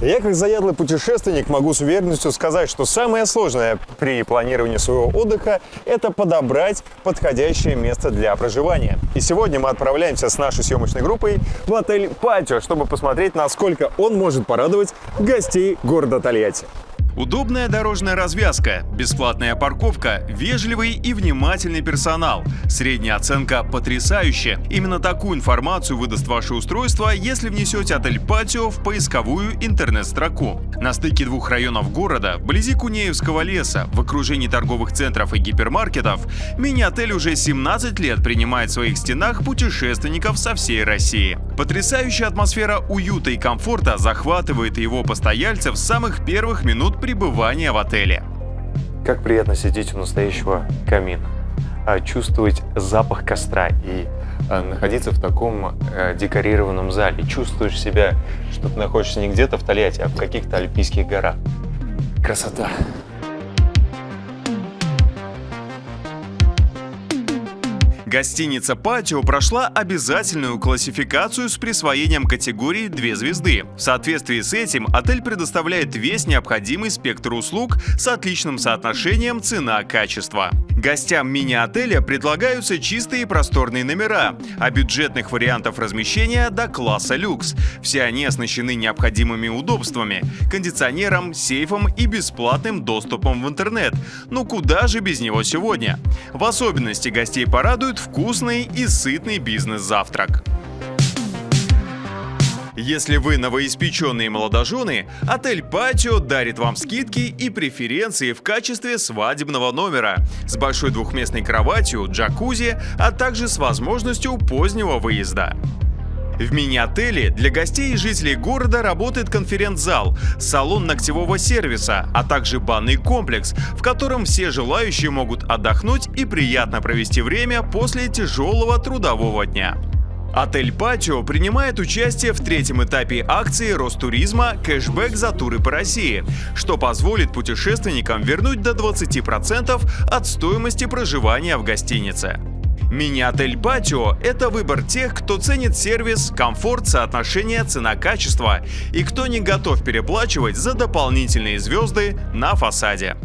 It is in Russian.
Я как заядлый путешественник могу с уверенностью сказать, что самое сложное при планировании своего отдыха – это подобрать подходящее место для проживания. И сегодня мы отправляемся с нашей съемочной группой в отель «Патио», чтобы посмотреть, насколько он может порадовать гостей города Тольятти. Удобная дорожная развязка, бесплатная парковка, вежливый и внимательный персонал. Средняя оценка потрясающая. Именно такую информацию выдаст ваше устройство, если внесете отель «Патио» в поисковую интернет-строку. На стыке двух районов города, вблизи Кунеевского леса, в окружении торговых центров и гипермаркетов, мини-отель уже 17 лет принимает в своих стенах путешественников со всей России. Потрясающая атмосфера уюта и комфорта захватывает его постояльцев с самых первых минут пребывания в отеле. Как приятно сидеть у настоящего камина, а, чувствовать запах костра и а, находиться в таком э, декорированном зале. Чувствуешь себя, что ты находишься не где-то в Тольятти, а в каких-то альпийских горах. Красота! Гостиница «Патио» прошла обязательную классификацию с присвоением категории «две звезды». В соответствии с этим отель предоставляет весь необходимый спектр услуг с отличным соотношением цена-качество. Гостям мини-отеля предлагаются чистые и просторные номера, а бюджетных вариантов размещения до класса люкс. Все они оснащены необходимыми удобствами – кондиционером, сейфом и бесплатным доступом в интернет. Ну куда же без него сегодня? В особенности гостей порадует вкусный и сытный бизнес-завтрак. Если вы новоиспеченные молодожены, отель «Патио» дарит вам скидки и преференции в качестве свадебного номера с большой двухместной кроватью, джакузи, а также с возможностью позднего выезда. В мини-отеле для гостей и жителей города работает конференц-зал, салон ногтевого сервиса, а также банный комплекс, в котором все желающие могут отдохнуть и приятно провести время после тяжелого трудового дня. Отель «Патио» принимает участие в третьем этапе акции Ростуризма «Кэшбэк за туры по России», что позволит путешественникам вернуть до 20% от стоимости проживания в гостинице. Мини-отель «Патио» — это выбор тех, кто ценит сервис, комфорт, соотношение цена-качество и кто не готов переплачивать за дополнительные звезды на фасаде.